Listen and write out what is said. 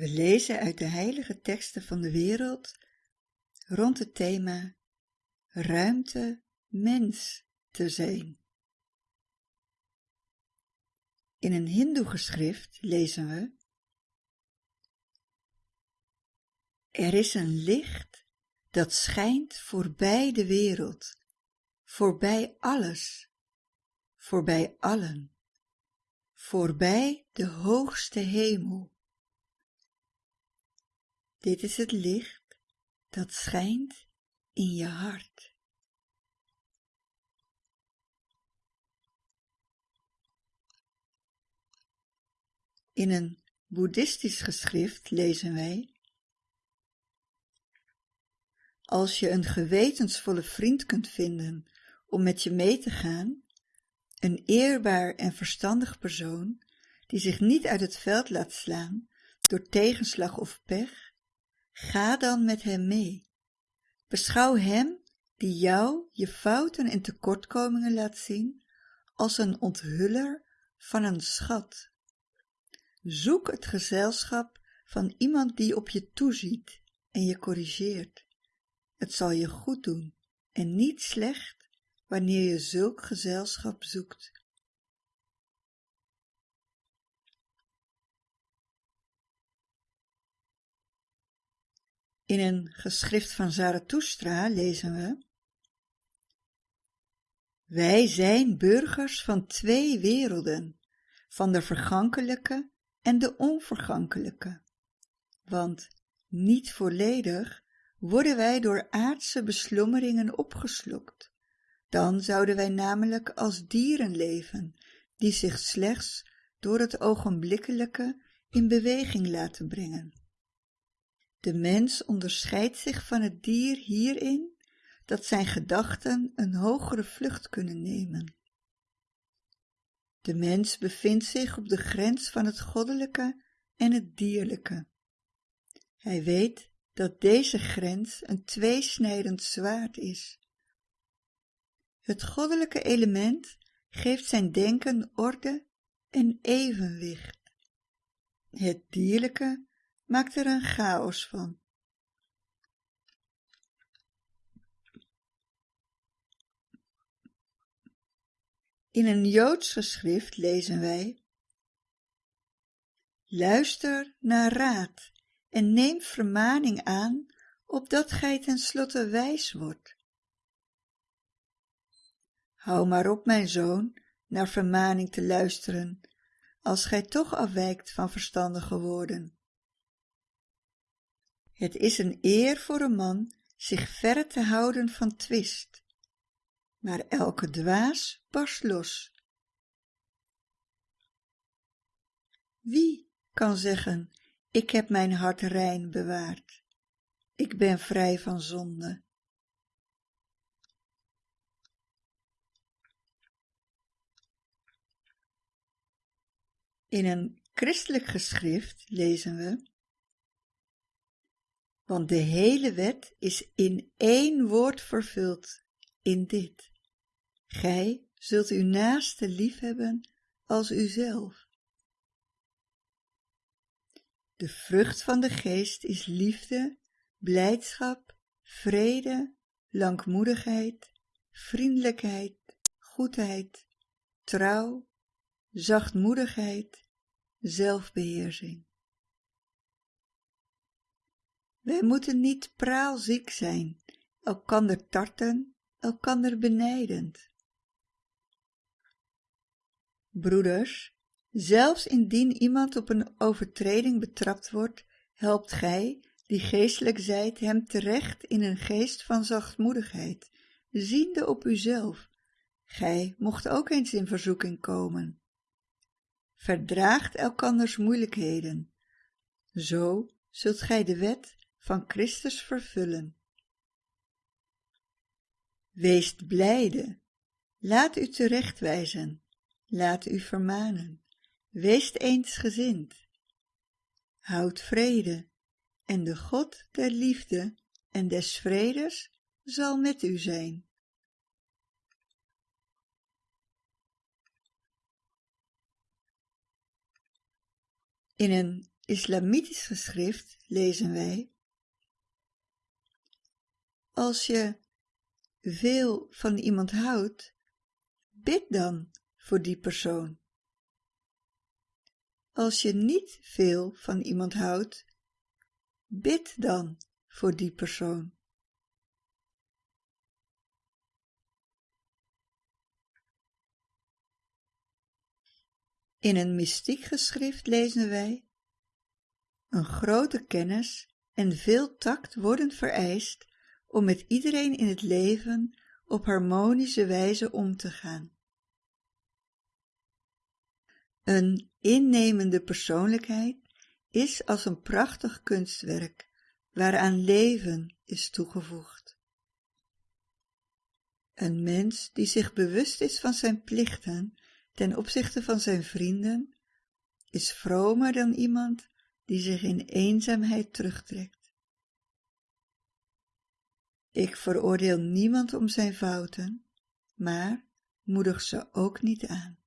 We lezen uit de heilige teksten van de wereld rond het thema ruimte mens te zijn. In een hindoe-geschrift lezen we Er is een licht dat schijnt voorbij de wereld, voorbij alles, voorbij allen, voorbij de hoogste hemel. Dit is het licht dat schijnt in je hart. In een boeddhistisch geschrift lezen wij Als je een gewetensvolle vriend kunt vinden om met je mee te gaan, een eerbaar en verstandig persoon die zich niet uit het veld laat slaan door tegenslag of pech, ga dan met hem mee. Beschouw hem die jou je fouten en tekortkomingen laat zien als een onthuller van een schat. Zoek het gezelschap van iemand die op je toeziet en je corrigeert. Het zal je goed doen en niet slecht wanneer je zulk gezelschap zoekt. In een geschrift van Zarathustra lezen we Wij zijn burgers van twee werelden, van de vergankelijke en de onvergankelijke, want niet volledig worden wij door aardse beslommeringen opgeslokt. Dan zouden wij namelijk als dieren leven, die zich slechts door het ogenblikkelijke in beweging laten brengen. De mens onderscheidt zich van het dier hierin dat zijn gedachten een hogere vlucht kunnen nemen. De mens bevindt zich op de grens van het goddelijke en het dierlijke. Hij weet dat deze grens een tweesnijdend zwaard is. Het goddelijke element geeft zijn denken orde en evenwicht. Het dierlijke maakt er een chaos van. In een Joods geschrift lezen wij Luister naar raad en neem vermaning aan, opdat gij ten slotte wijs wordt. Hou maar op, mijn zoon, naar vermaning te luisteren, als gij toch afwijkt van verstandige woorden. Het is een eer voor een man zich verre te houden van twist, maar elke dwaas barst los. Wie kan zeggen, ik heb mijn hart rein bewaard. Ik ben vrij van zonde. In een christelijk geschrift lezen we Want de hele wet is in één woord vervuld, in dit. Gij zult uw naaste liefhebben als uzelf. De vrucht van de geest is liefde, blijdschap, vrede, langmoedigheid, vriendelijkheid, goedheid, trouw, zachtmoedigheid, zelfbeheersing. Wij moeten niet praalziek zijn, elkander tarten, elkander benijdend. Broeders, Zelfs indien iemand op een overtreding betrapt wordt, helpt gij, die geestelijk zijt, hem terecht in een geest van zachtmoedigheid, ziende op uzelf. Gij mocht ook eens in verzoeking komen. Verdraagt elkanders moeilijkheden. Zo zult gij de wet van Christus vervullen. Weest blijde, laat u terechtwijzen, laat u vermanen. Wees eensgezind. Houd vrede, en de God der liefde en des vredes zal met u zijn. In een islamitisch geschrift lezen wij Als je veel van iemand houdt, bid dan voor die persoon. Als je niet veel van iemand houdt, bid dan voor die persoon. In een mystiek geschrift lezen wij Een grote kennis en veel tact worden vereist om met iedereen in het leven op harmonische wijze om te gaan. Een innemende persoonlijkheid is als een prachtig kunstwerk waaraan leven is toegevoegd. Een mens die zich bewust is van zijn plichten ten opzichte van zijn vrienden, is vromer dan iemand die zich in eenzaamheid terugtrekt. Ik veroordeel niemand om zijn fouten, maar moedig ze ook niet aan.